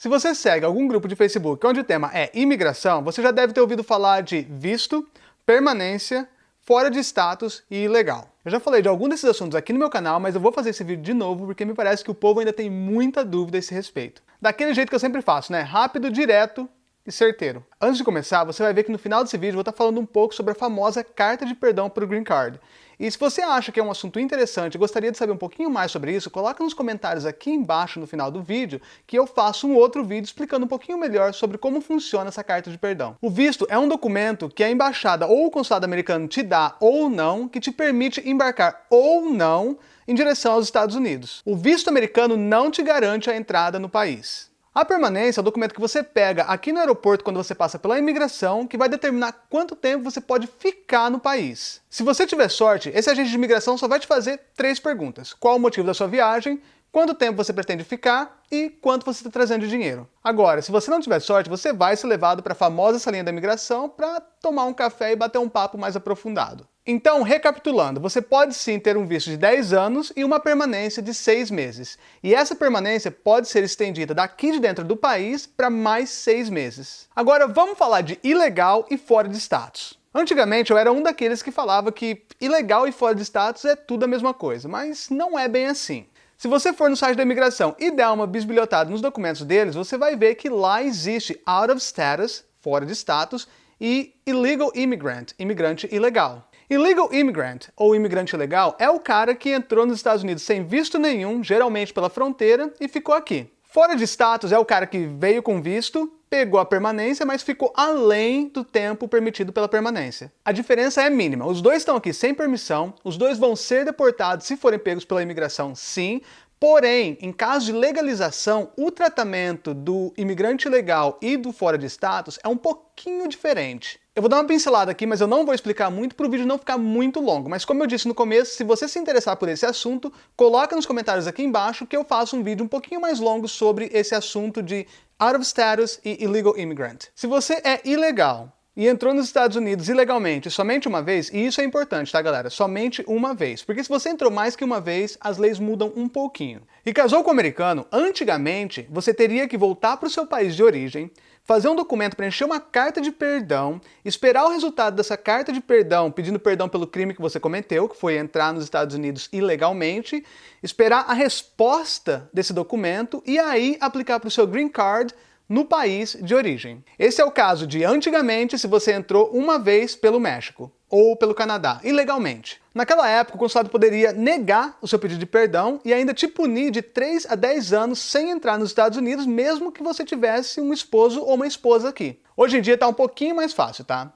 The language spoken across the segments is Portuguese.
Se você segue algum grupo de Facebook onde o tema é imigração, você já deve ter ouvido falar de visto, permanência, fora de status e ilegal. Eu já falei de algum desses assuntos aqui no meu canal, mas eu vou fazer esse vídeo de novo porque me parece que o povo ainda tem muita dúvida a esse respeito. Daquele jeito que eu sempre faço, né? Rápido, direto e certeiro. Antes de começar, você vai ver que no final desse vídeo eu vou estar falando um pouco sobre a famosa carta de perdão para o Green Card. E se você acha que é um assunto interessante e gostaria de saber um pouquinho mais sobre isso, coloca nos comentários aqui embaixo no final do vídeo que eu faço um outro vídeo explicando um pouquinho melhor sobre como funciona essa carta de perdão. O visto é um documento que a embaixada ou o consulado americano te dá ou não, que te permite embarcar ou não em direção aos Estados Unidos. O visto americano não te garante a entrada no país. A permanência é o documento que você pega aqui no aeroporto quando você passa pela imigração, que vai determinar quanto tempo você pode ficar no país. Se você tiver sorte, esse agente de imigração só vai te fazer três perguntas. Qual o motivo da sua viagem, quanto tempo você pretende ficar e quanto você está trazendo de dinheiro. Agora, se você não tiver sorte, você vai ser levado para a famosa salinha da imigração para tomar um café e bater um papo mais aprofundado. Então, recapitulando, você pode sim ter um visto de 10 anos e uma permanência de 6 meses. E essa permanência pode ser estendida daqui de dentro do país para mais 6 meses. Agora vamos falar de ilegal e fora de status. Antigamente eu era um daqueles que falava que ilegal e fora de status é tudo a mesma coisa, mas não é bem assim. Se você for no site da imigração e der uma bisbilhotada nos documentos deles, você vai ver que lá existe out of status, fora de status, e illegal immigrant, imigrante ilegal. Illegal immigrant, ou imigrante ilegal, é o cara que entrou nos Estados Unidos sem visto nenhum, geralmente pela fronteira, e ficou aqui. Fora de status é o cara que veio com visto, pegou a permanência, mas ficou além do tempo permitido pela permanência. A diferença é mínima. Os dois estão aqui sem permissão, os dois vão ser deportados se forem pegos pela imigração, sim, Porém, em caso de legalização, o tratamento do imigrante legal e do fora de status é um pouquinho diferente. Eu vou dar uma pincelada aqui, mas eu não vou explicar muito para o vídeo não ficar muito longo. Mas como eu disse no começo, se você se interessar por esse assunto, coloca nos comentários aqui embaixo que eu faço um vídeo um pouquinho mais longo sobre esse assunto de out of status e illegal immigrant. Se você é ilegal e entrou nos Estados Unidos ilegalmente somente uma vez, e isso é importante, tá galera? Somente uma vez. Porque se você entrou mais que uma vez, as leis mudam um pouquinho. E casou com um americano, antigamente você teria que voltar para o seu país de origem, fazer um documento, preencher uma carta de perdão, esperar o resultado dessa carta de perdão, pedindo perdão pelo crime que você cometeu, que foi entrar nos Estados Unidos ilegalmente, esperar a resposta desse documento e aí aplicar para o seu green card no país de origem. Esse é o caso de antigamente se você entrou uma vez pelo México ou pelo Canadá, ilegalmente. Naquela época, o consulado poderia negar o seu pedido de perdão e ainda te punir de 3 a 10 anos sem entrar nos Estados Unidos, mesmo que você tivesse um esposo ou uma esposa aqui. Hoje em dia está um pouquinho mais fácil, tá?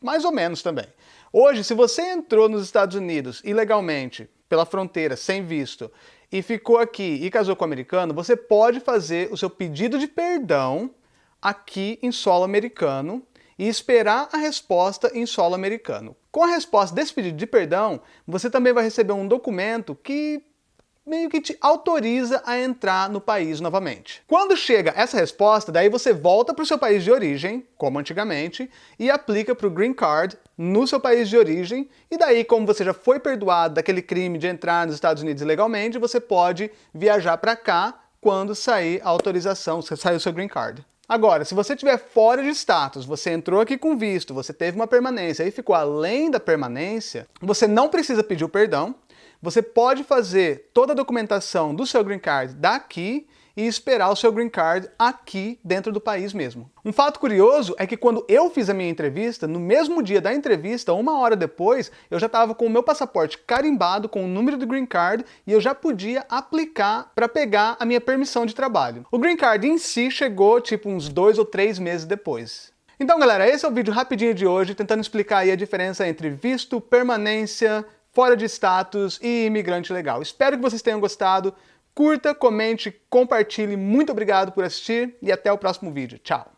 Mais ou menos também. Hoje, se você entrou nos Estados Unidos ilegalmente, pela fronteira, sem visto, e ficou aqui e casou com um americano, você pode fazer o seu pedido de perdão aqui em solo americano e esperar a resposta em solo americano. Com a resposta desse pedido de perdão, você também vai receber um documento que meio que te autoriza a entrar no país novamente. Quando chega essa resposta, daí você volta para o seu país de origem, como antigamente, e aplica para o Green Card no seu país de origem, e daí, como você já foi perdoado daquele crime de entrar nos Estados Unidos ilegalmente, você pode viajar para cá quando sair a autorização, sair o seu Green Card. Agora, se você estiver fora de status, você entrou aqui com visto, você teve uma permanência e ficou além da permanência, você não precisa pedir o perdão, você pode fazer toda a documentação do seu green card daqui e esperar o seu green card aqui dentro do país mesmo. Um fato curioso é que quando eu fiz a minha entrevista, no mesmo dia da entrevista, uma hora depois, eu já estava com o meu passaporte carimbado com o número do green card e eu já podia aplicar para pegar a minha permissão de trabalho. O green card em si chegou tipo uns dois ou três meses depois. Então galera, esse é o vídeo rapidinho de hoje, tentando explicar aí a diferença entre visto, permanência, fora de status e imigrante legal. Espero que vocês tenham gostado. Curta, comente, compartilhe. Muito obrigado por assistir e até o próximo vídeo. Tchau!